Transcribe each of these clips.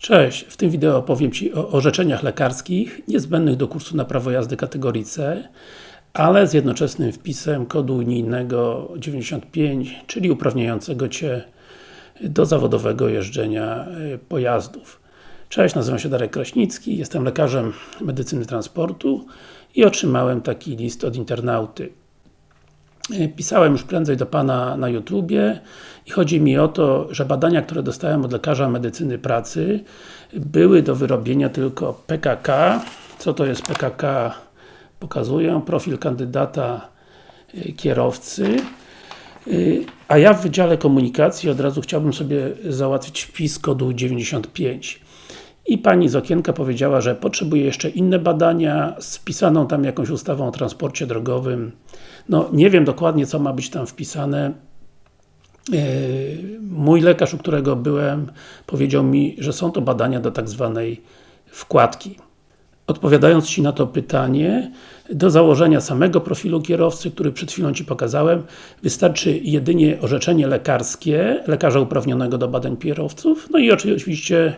Cześć, w tym wideo opowiem Ci o orzeczeniach lekarskich niezbędnych do kursu na prawo jazdy kategorii C, ale z jednoczesnym wpisem kodu unijnego 95, czyli uprawniającego Cię do zawodowego jeżdżenia y, pojazdów. Cześć, nazywam się Darek Kraśnicki, jestem lekarzem medycyny transportu i otrzymałem taki list od internauty. Y, pisałem już prędzej do Pana na YouTubie i chodzi mi o to, że badania, które dostałem od lekarza medycyny pracy były do wyrobienia tylko PKK. Co to jest PKK? Pokazuję. Profil kandydata y, kierowcy. Y, a ja w Wydziale Komunikacji od razu chciałbym sobie załatwić wpis kodu 95. I Pani z okienka powiedziała, że potrzebuje jeszcze inne badania z wpisaną tam jakąś ustawą o transporcie drogowym. No, nie wiem dokładnie co ma być tam wpisane. E, mój lekarz, u którego byłem, powiedział mi, że są to badania do tak zwanej wkładki. Odpowiadając Ci na to pytanie, do założenia samego profilu kierowcy, który przed chwilą Ci pokazałem, wystarczy jedynie orzeczenie lekarskie, lekarza uprawnionego do badań kierowców, no i oczywiście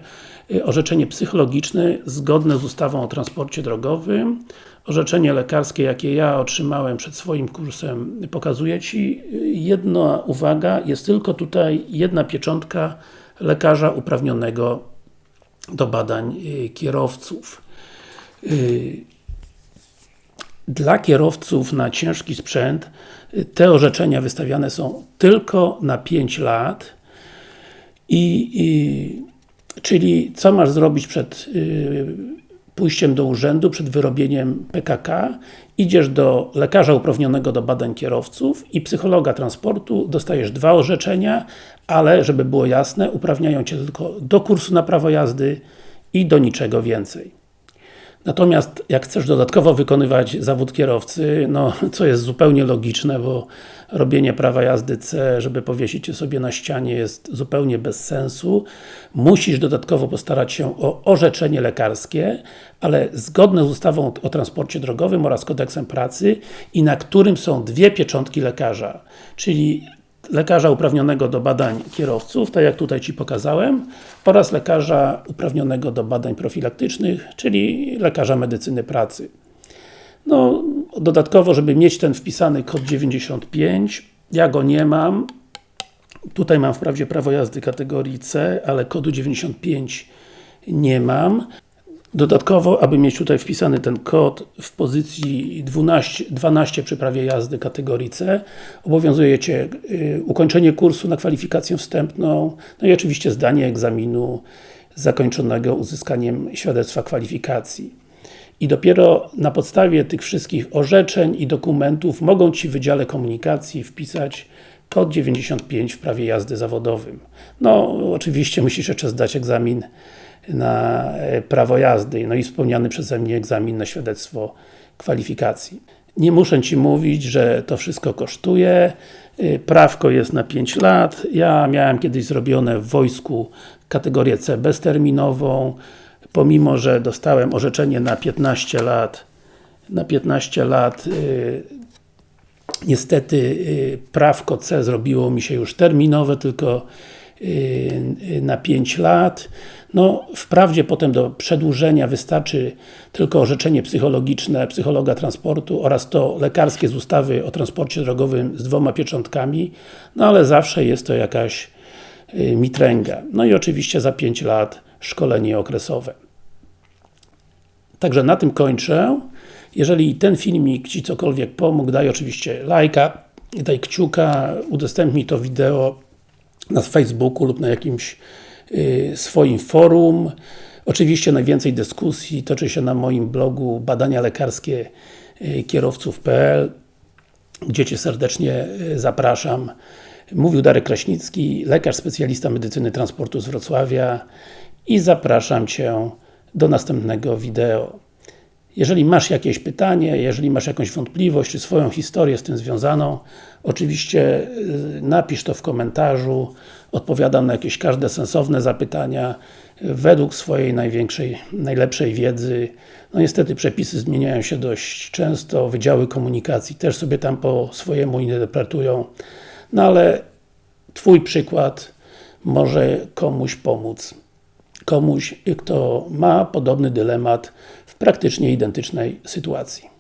orzeczenie psychologiczne zgodne z ustawą o transporcie drogowym. Orzeczenie lekarskie, jakie ja otrzymałem przed swoim kursem, pokazuje Ci. Jedna uwaga, jest tylko tutaj jedna pieczątka lekarza uprawnionego do badań y, kierowców. Y, dla kierowców na ciężki sprzęt y, te orzeczenia wystawiane są tylko na 5 lat i, i czyli co masz zrobić przed y, pójściem do urzędu, przed wyrobieniem PKK, idziesz do lekarza uprawnionego do badań kierowców i psychologa transportu, dostajesz dwa orzeczenia, ale żeby było jasne, uprawniają Cię tylko do kursu na prawo jazdy i do niczego więcej. Natomiast jak chcesz dodatkowo wykonywać zawód kierowcy, no co jest zupełnie logiczne, bo robienie prawa jazdy C, żeby powiesić je sobie na ścianie jest zupełnie bez sensu. Musisz dodatkowo postarać się o orzeczenie lekarskie, ale zgodne z ustawą o transporcie drogowym oraz kodeksem pracy i na którym są dwie pieczątki lekarza. Czyli lekarza uprawnionego do badań kierowców, tak jak tutaj Ci pokazałem, oraz lekarza uprawnionego do badań profilaktycznych, czyli lekarza medycyny pracy. No, dodatkowo, żeby mieć ten wpisany kod 95, ja go nie mam. Tutaj mam wprawdzie prawo jazdy kategorii C, ale kodu 95 nie mam. Dodatkowo, aby mieć tutaj wpisany ten kod w pozycji 12, 12 przy prawie jazdy kategorii C, obowiązuje Cię y, ukończenie kursu na kwalifikację wstępną, no i oczywiście zdanie egzaminu zakończonego uzyskaniem świadectwa kwalifikacji. I dopiero na podstawie tych wszystkich orzeczeń i dokumentów mogą Ci w Wydziale Komunikacji wpisać kod 95 w prawie jazdy zawodowym. No, oczywiście musisz jeszcze zdać egzamin na e, prawo jazdy, no i wspomniany przeze mnie egzamin na świadectwo kwalifikacji. Nie muszę Ci mówić, że to wszystko kosztuje, e, prawko jest na 5 lat, ja miałem kiedyś zrobione w wojsku kategorię C bezterminową, pomimo, że dostałem orzeczenie na 15 lat, na 15 lat yy, niestety yy, prawko C zrobiło mi się już terminowe, tylko na 5 lat. No, wprawdzie potem do przedłużenia wystarczy tylko orzeczenie psychologiczne psychologa transportu oraz to lekarskie z ustawy o transporcie drogowym z dwoma pieczątkami, no ale zawsze jest to jakaś y, mitręga. No i oczywiście za 5 lat szkolenie okresowe. Także na tym kończę. Jeżeli ten filmik Ci cokolwiek pomógł, daj oczywiście lajka, daj kciuka, udostępnij to wideo na Facebooku lub na jakimś Y, swoim forum. Oczywiście najwięcej dyskusji toczy się na moim blogu badania lekarskie y, kierowców.pl gdzie Cię serdecznie y, zapraszam. Mówił Darek Kraśnicki, lekarz specjalista medycyny transportu z Wrocławia i zapraszam Cię do następnego wideo. Jeżeli masz jakieś pytanie, jeżeli masz jakąś wątpliwość, czy swoją historię z tym związaną, oczywiście y, napisz to w komentarzu, odpowiadam na jakieś każde sensowne zapytania. Według swojej największej, najlepszej wiedzy. No niestety przepisy zmieniają się dość często, wydziały komunikacji też sobie tam po swojemu interpretują, no ale Twój przykład może komuś pomóc komuś, kto ma podobny dylemat w praktycznie identycznej sytuacji.